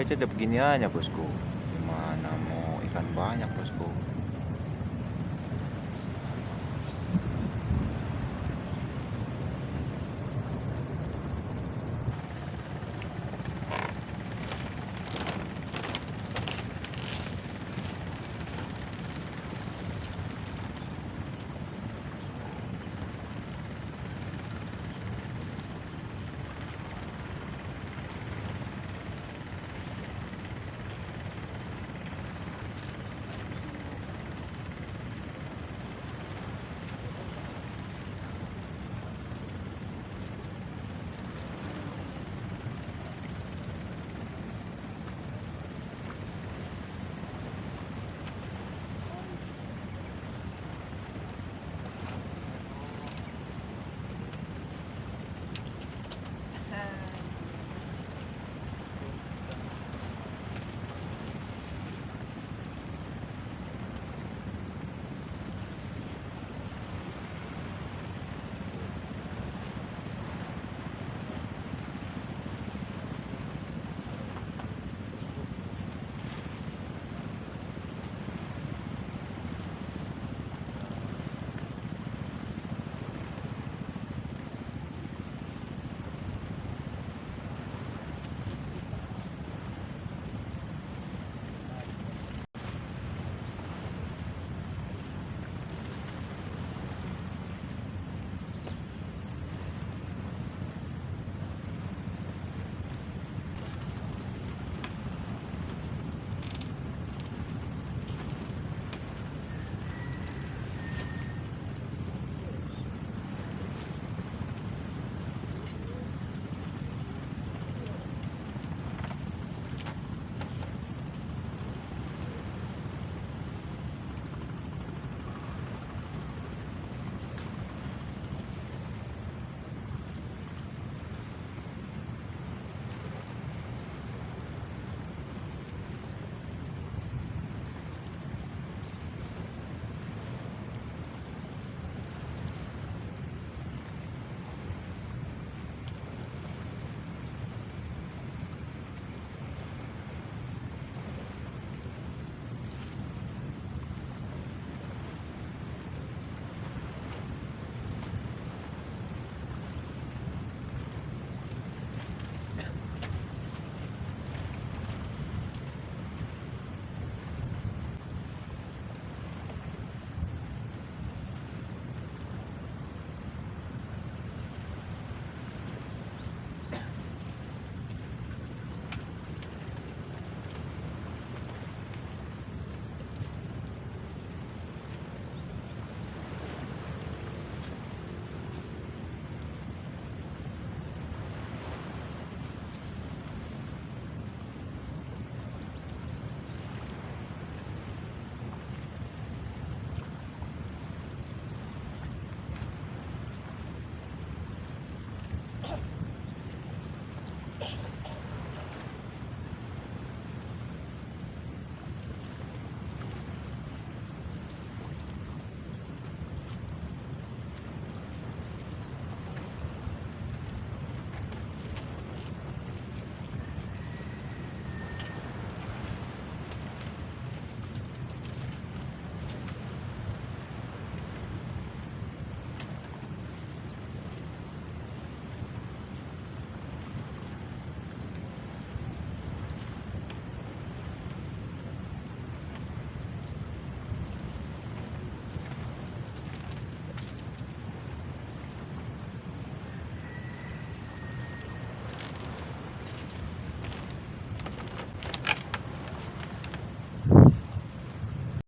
aja begini aja, bosku. Gimana mau ikan banyak bosku?